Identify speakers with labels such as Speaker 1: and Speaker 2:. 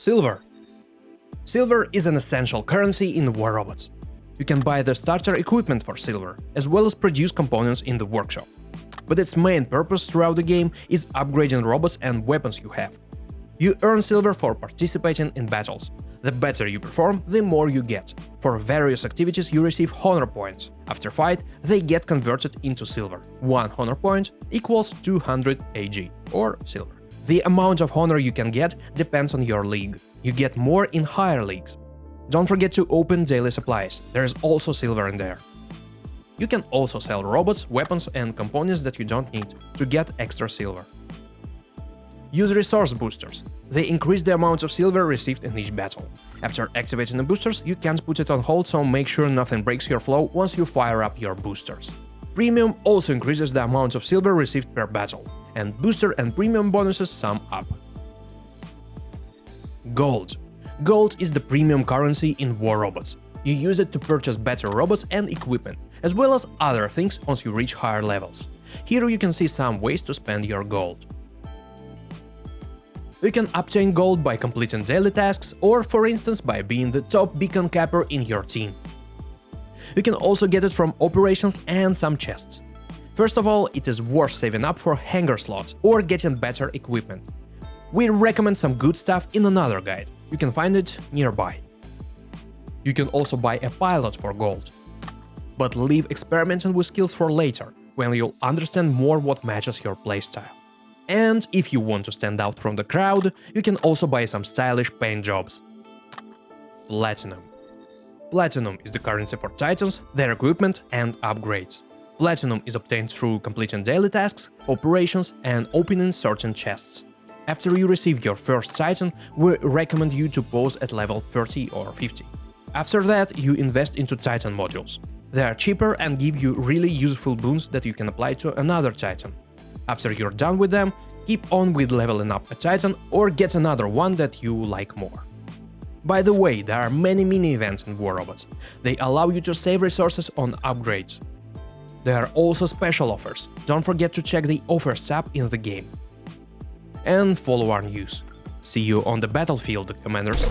Speaker 1: Silver Silver is an essential currency in War Robots. You can buy the starter equipment for silver, as well as produce components in the workshop. But its main purpose throughout the game is upgrading robots and weapons you have. You earn silver for participating in battles. The better you perform, the more you get. For various activities you receive honor points. After fight, they get converted into silver. One honor point equals 200 AG, or silver. The amount of honor you can get depends on your league. You get more in higher leagues. Don't forget to open daily supplies, there's also silver in there. You can also sell robots, weapons and components that you don't need to get extra silver. Use resource boosters. They increase the amount of silver received in each battle. After activating the boosters, you can't put it on hold, so make sure nothing breaks your flow once you fire up your boosters. Premium also increases the amount of silver received per battle, and booster and premium bonuses sum up. Gold. Gold is the premium currency in War Robots. You use it to purchase better robots and equipment, as well as other things once you reach higher levels. Here you can see some ways to spend your gold. You can obtain gold by completing daily tasks or, for instance, by being the top beacon capper in your team. You can also get it from operations and some chests. First of all, it is worth saving up for hangar slots or getting better equipment. We recommend some good stuff in another guide, you can find it nearby. You can also buy a pilot for gold. But leave experimenting with skills for later, when you'll understand more what matches your playstyle. And if you want to stand out from the crowd, you can also buy some stylish paint jobs. Platinum Platinum is the currency for titans, their equipment and upgrades. Platinum is obtained through completing daily tasks, operations and opening certain chests. After you receive your first titan, we recommend you to pause at level 30 or 50. After that, you invest into titan modules. They are cheaper and give you really useful boons that you can apply to another titan. After you're done with them, keep on with leveling up a titan or get another one that you like more. By the way, there are many mini-events in War Robots. They allow you to save resources on upgrades. There are also special offers, don't forget to check the offers tab in the game. And follow our news. See you on the battlefield, Commanders!